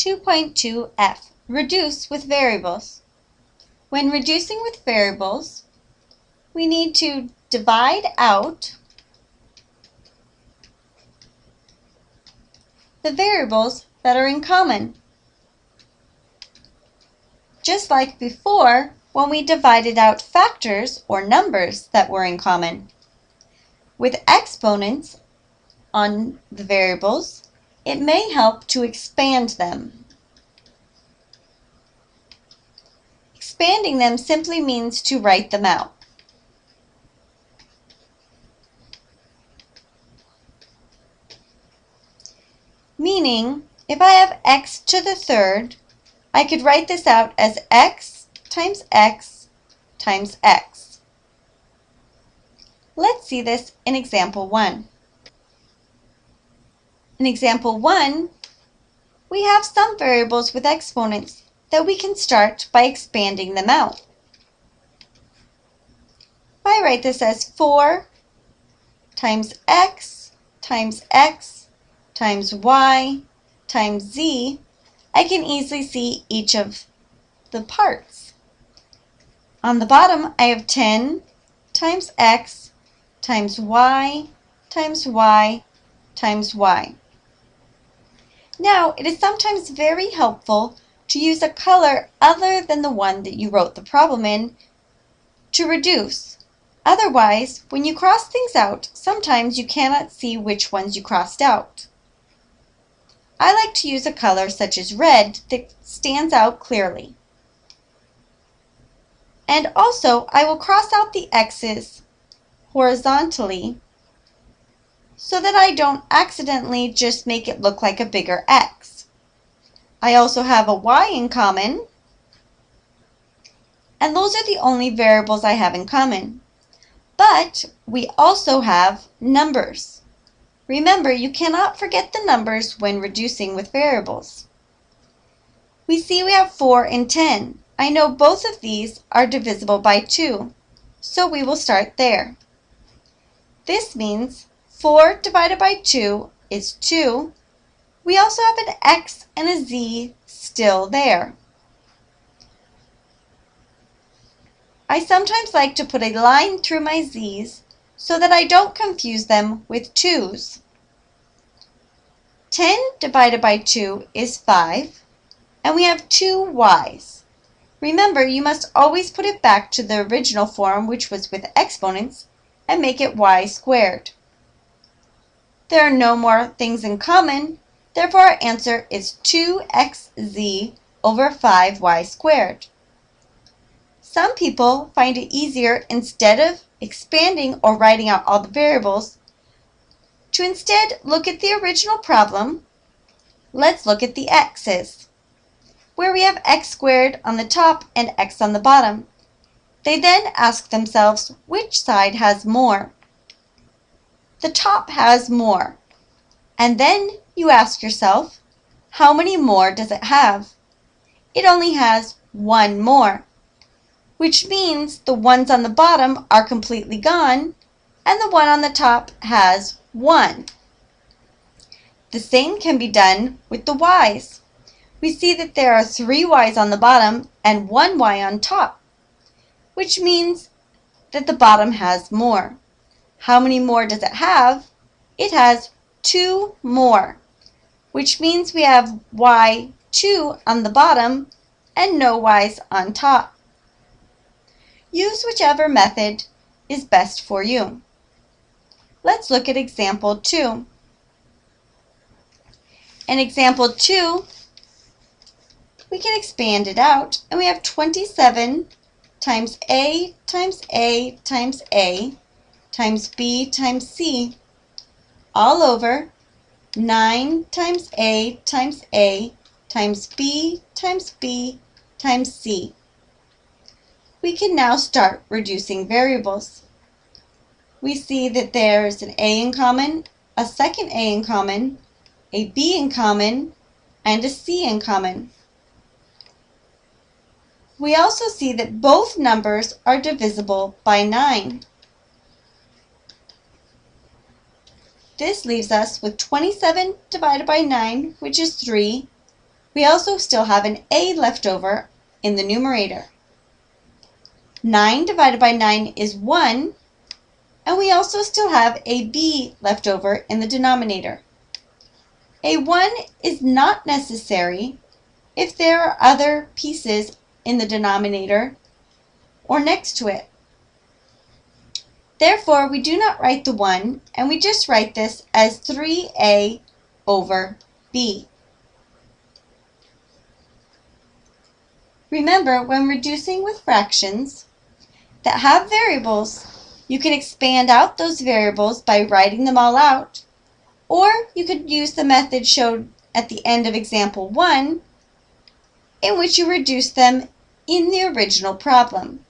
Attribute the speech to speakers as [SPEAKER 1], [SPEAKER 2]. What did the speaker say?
[SPEAKER 1] 2.2f, reduce with variables. When reducing with variables, we need to divide out the variables that are in common. Just like before, when we divided out factors or numbers that were in common. With exponents on the variables, it may help to expand them. Expanding them simply means to write them out. Meaning, if I have x to the third, I could write this out as x times x times x. Let's see this in example 1. In example 1, we have some variables with exponents that we can start by expanding them out. I write this as 4 times x times x times y times z, I can easily see each of the parts. On the bottom, I have 10 times x times y times y times y. Now, it is sometimes very helpful to use a color other than the one that you wrote the problem in to reduce. Otherwise, when you cross things out, sometimes you cannot see which ones you crossed out. I like to use a color such as red that stands out clearly. And also, I will cross out the x's horizontally so that I don't accidentally just make it look like a bigger x. I also have a y in common, and those are the only variables I have in common. But we also have numbers. Remember, you cannot forget the numbers when reducing with variables. We see we have 4 and 10. I know both of these are divisible by 2, so we will start there. This means 4 divided by 2 is 2. We also have an x and a z still there. I sometimes like to put a line through my z's so that I don't confuse them with 2's. 10 divided by 2 is 5, and we have two y's. Remember, you must always put it back to the original form, which was with exponents, and make it y squared. There are no more things in common, therefore our answer is 2xz over 5y squared. Some people find it easier, instead of expanding or writing out all the variables, to instead look at the original problem. Let's look at the x's, where we have x squared on the top and x on the bottom. They then ask themselves which side has more the top has more. And then you ask yourself, how many more does it have? It only has one more, which means the ones on the bottom are completely gone, and the one on the top has one. The same can be done with the y's. We see that there are three y's on the bottom and one y on top, which means that the bottom has more. How many more does it have? It has two more, which means we have y2 on the bottom and no y's on top. Use whichever method is best for you. Let's look at example 2. In example 2, we can expand it out, and we have 27 times a times a times a times b times c all over 9 times a times a times b times b times c. We can now start reducing variables. We see that there's an a in common, a second a in common, a b in common, and a c in common. We also see that both numbers are divisible by 9. This leaves us with 27 divided by 9, which is 3, we also still have an a left over in the numerator. 9 divided by 9 is 1, and we also still have a b left over in the denominator. A 1 is not necessary if there are other pieces in the denominator or next to it. Therefore, we do not write the 1, and we just write this as 3a over b. Remember, when reducing with fractions that have variables, you can expand out those variables by writing them all out, or you could use the method shown at the end of example 1, in which you reduce them in the original problem.